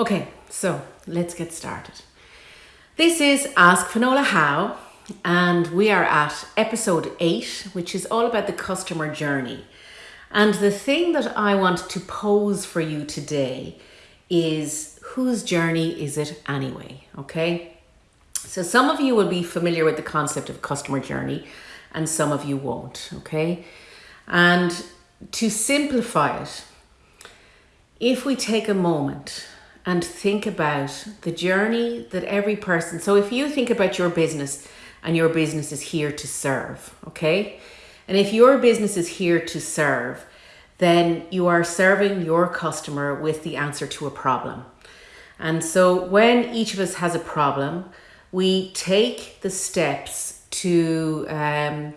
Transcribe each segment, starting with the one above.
Okay, so let's get started. This is Ask Finola How, and we are at episode 8, which is all about the customer journey. And the thing that I want to pose for you today is whose journey is it anyway? Okay, so some of you will be familiar with the concept of customer journey, and some of you won't. Okay, and to simplify it, if we take a moment and think about the journey that every person, so if you think about your business and your business is here to serve, okay? And if your business is here to serve, then you are serving your customer with the answer to a problem. And so when each of us has a problem, we take the steps to um,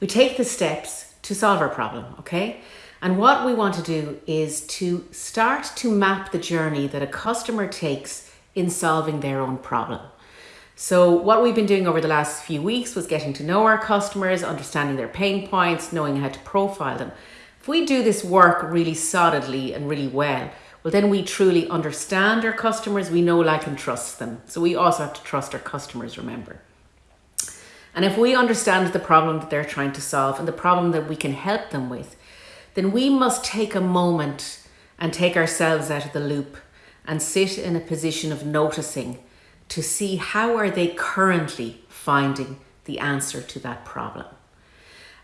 we take the steps to solve our problem, okay? And what we want to do is to start to map the journey that a customer takes in solving their own problem. So what we've been doing over the last few weeks was getting to know our customers, understanding their pain points, knowing how to profile them. If we do this work really solidly and really well, well then we truly understand our customers, we know, like and trust them. So we also have to trust our customers, remember. And if we understand the problem that they're trying to solve and the problem that we can help them with, then we must take a moment and take ourselves out of the loop and sit in a position of noticing to see how are they currently finding the answer to that problem.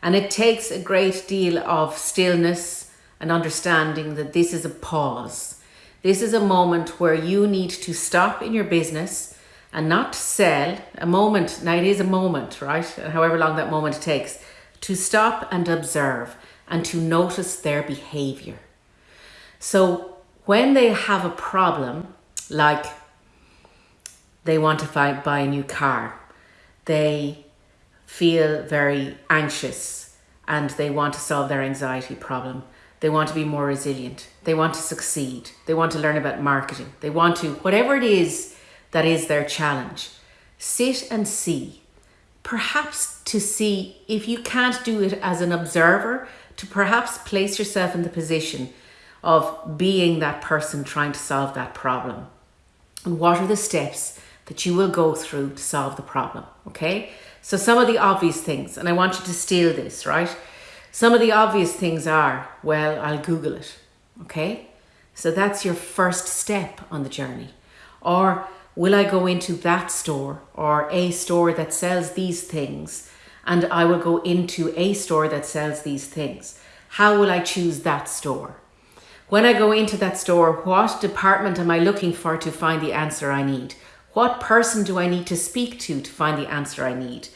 And it takes a great deal of stillness and understanding that this is a pause. This is a moment where you need to stop in your business and not sell a moment. Now it is a moment, right? However long that moment takes to stop and observe and to notice their behavior. So when they have a problem, like they want to find, buy a new car, they feel very anxious and they want to solve their anxiety problem. They want to be more resilient. They want to succeed. They want to learn about marketing. They want to, whatever it is that is their challenge, sit and see. Perhaps to see if you can't do it as an observer, to perhaps place yourself in the position of being that person trying to solve that problem. And what are the steps that you will go through to solve the problem? Okay, so some of the obvious things, and I want you to steal this, right? Some of the obvious things are, well, I'll Google it. Okay, so that's your first step on the journey. Or will I go into that store or a store that sells these things and I will go into a store that sells these things. How will I choose that store? When I go into that store, what department am I looking for to find the answer I need? What person do I need to speak to to find the answer I need?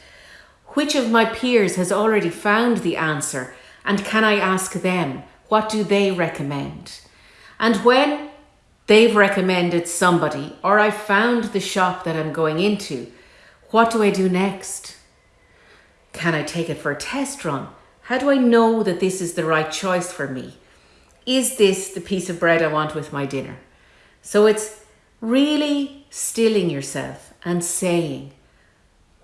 Which of my peers has already found the answer and can I ask them, what do they recommend? And when they've recommended somebody or I found the shop that I'm going into, what do I do next? Can I take it for a test run? How do I know that this is the right choice for me? Is this the piece of bread I want with my dinner? So it's really stilling yourself and saying,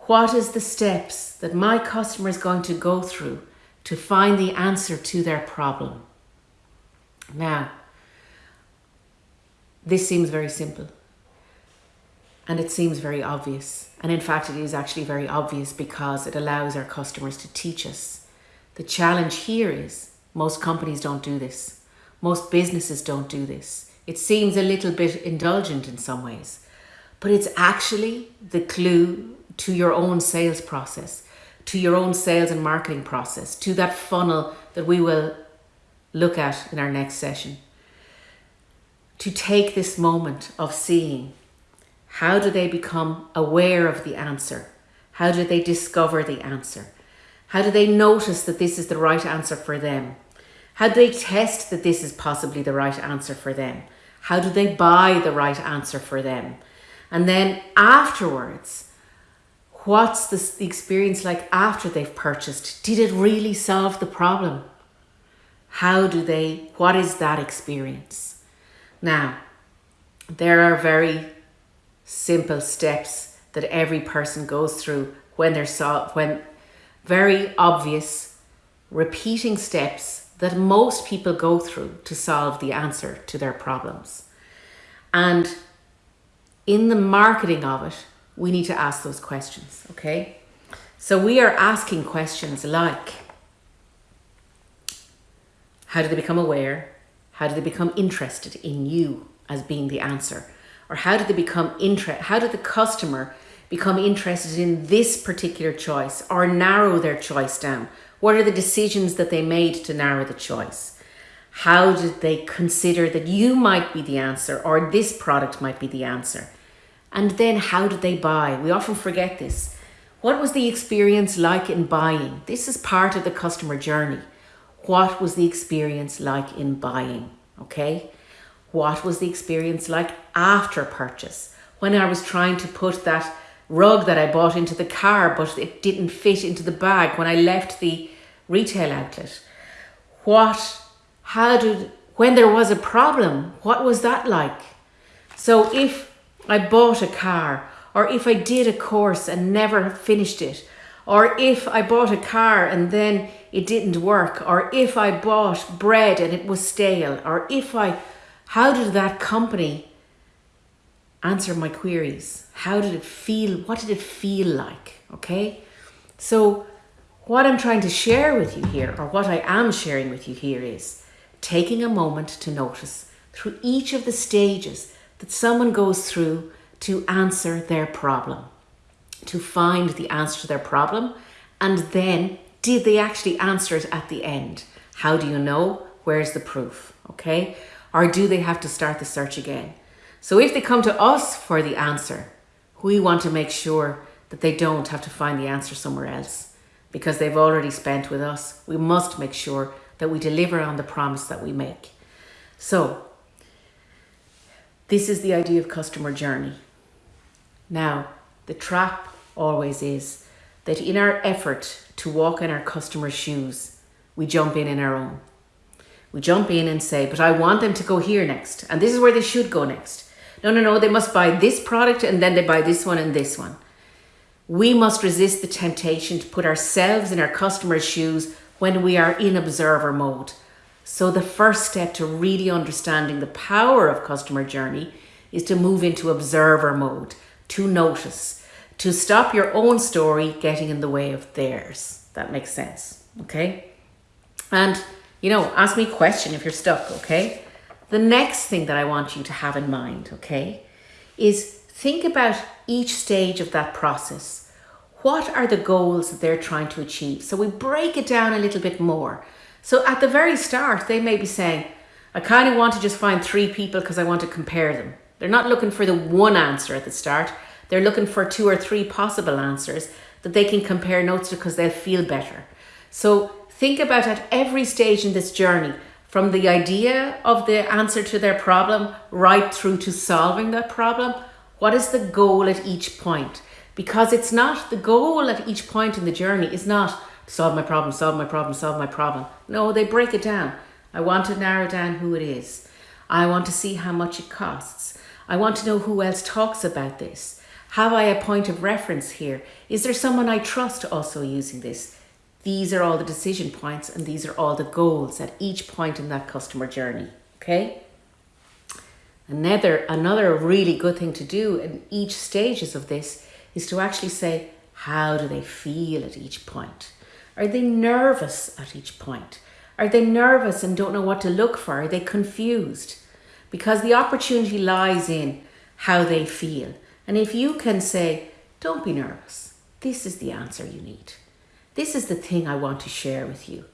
what is the steps that my customer is going to go through to find the answer to their problem? Now, this seems very simple and it seems very obvious. And in fact, it is actually very obvious because it allows our customers to teach us. The challenge here is most companies don't do this. Most businesses don't do this. It seems a little bit indulgent in some ways, but it's actually the clue to your own sales process, to your own sales and marketing process, to that funnel that we will look at in our next session. To take this moment of seeing how do they become aware of the answer? How do they discover the answer? How do they notice that this is the right answer for them? How do they test that this is possibly the right answer for them? How do they buy the right answer for them? And then afterwards, what's the experience like after they've purchased? Did it really solve the problem? How do they, what is that experience? Now, there are very simple steps that every person goes through when they're so when very obvious repeating steps that most people go through to solve the answer to their problems. And in the marketing of it, we need to ask those questions, okay? So we are asking questions like how do they become aware? How do they become interested in you as being the answer? Or how do they become interest? How did the customer become interested in this particular choice or narrow their choice down? What are the decisions that they made to narrow the choice? How did they consider that you might be the answer or this product might be the answer? And then how did they buy? We often forget this. What was the experience like in buying? This is part of the customer journey. What was the experience like in buying? Okay. What was the experience like after purchase? When I was trying to put that rug that I bought into the car, but it didn't fit into the bag when I left the retail outlet. What, how did, when there was a problem, what was that like? So if I bought a car, or if I did a course and never finished it, or if I bought a car and then it didn't work, or if I bought bread and it was stale, or if I, how did that company answer my queries? How did it feel? What did it feel like? Okay. So, what I'm trying to share with you here, or what I am sharing with you here, is taking a moment to notice through each of the stages that someone goes through to answer their problem, to find the answer to their problem, and then did they actually answer it at the end? How do you know? Where's the proof? Okay. Or do they have to start the search again? So if they come to us for the answer, we want to make sure that they don't have to find the answer somewhere else because they've already spent with us. We must make sure that we deliver on the promise that we make. So, this is the idea of customer journey. Now, the trap always is that in our effort to walk in our customer's shoes, we jump in in our own. We jump in and say, but I want them to go here next, and this is where they should go next. No, no, no, they must buy this product and then they buy this one and this one. We must resist the temptation to put ourselves in our customers' shoes when we are in observer mode. So, the first step to really understanding the power of customer journey is to move into observer mode, to notice, to stop your own story getting in the way of theirs. That makes sense. Okay. And, you know, ask me a question if you're stuck. Okay. The next thing that I want you to have in mind, okay, is think about each stage of that process. What are the goals that they're trying to achieve? So we break it down a little bit more. So at the very start, they may be saying, I kind of want to just find three people because I want to compare them. They're not looking for the one answer at the start. They're looking for two or three possible answers that they can compare notes to because they'll feel better. So think about at every stage in this journey, from the idea of the answer to their problem right through to solving that problem. What is the goal at each point? Because it's not the goal at each point in the journey is not solve my problem, solve my problem, solve my problem. No, they break it down. I want to narrow down who it is. I want to see how much it costs. I want to know who else talks about this. Have I a point of reference here? Is there someone I trust also using this? These are all the decision points and these are all the goals at each point in that customer journey. Okay. Another, another really good thing to do in each stages of this is to actually say, how do they feel at each point? Are they nervous at each point? Are they nervous and don't know what to look for? Are they confused? Because the opportunity lies in how they feel. And if you can say, don't be nervous, this is the answer you need. This is the thing I want to share with you.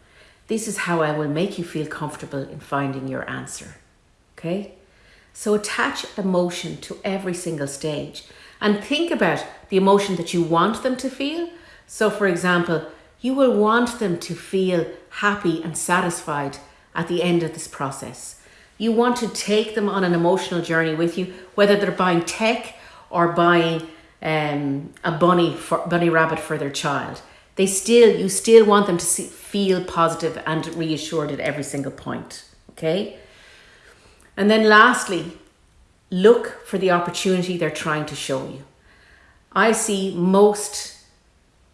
This is how I will make you feel comfortable in finding your answer. Okay? So attach emotion to every single stage and think about the emotion that you want them to feel. So, for example, you will want them to feel happy and satisfied at the end of this process. You want to take them on an emotional journey with you, whether they're buying tech or buying um, a bunny for, bunny rabbit for their child they still you still want them to see, feel positive and reassured at every single point okay and then lastly look for the opportunity they're trying to show you i see most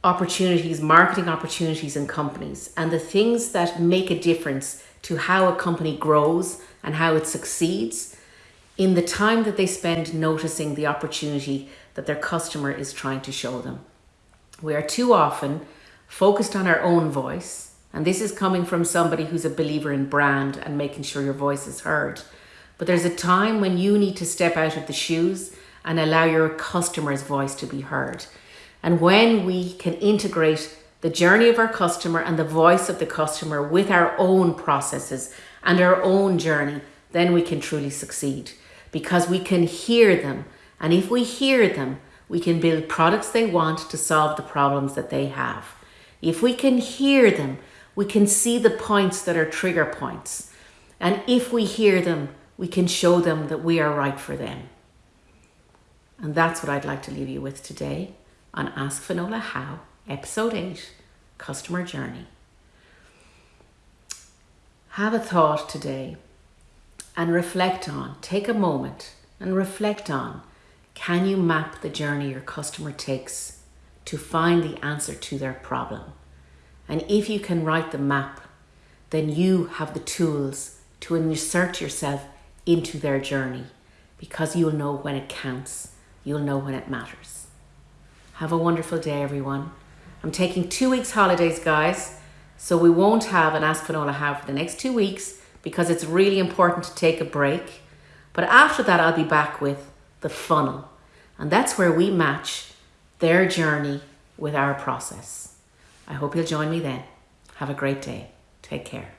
opportunities marketing opportunities in companies and the things that make a difference to how a company grows and how it succeeds in the time that they spend noticing the opportunity that their customer is trying to show them. We are too often focused on our own voice, and this is coming from somebody who's a believer in brand and making sure your voice is heard. But there's a time when you need to step out of the shoes and allow your customer's voice to be heard. And when we can integrate the journey of our customer and the voice of the customer with our own processes and our own journey, then we can truly succeed because we can hear them. And if we hear them, we can build products they want to solve the problems that they have. If we can hear them, we can see the points that are trigger points. And if we hear them, we can show them that we are right for them. And that's what I'd like to leave you with today on Ask Finola How, Episode 8 Customer Journey. Have a thought today and reflect on, take a moment and reflect on can you map the journey your customer takes to find the answer to their problem? And if you can write the map, then you have the tools to insert yourself into their journey because you'll know when it counts, you'll know when it matters. Have a wonderful day, everyone. I'm taking two weeks holidays, guys, so we won't have an Ask Finola How for the next two weeks because it's really important to take a break. But after that, I'll be back with the funnel. And that's where we match their journey with our process. I hope you'll join me then. Have a great day. Take care.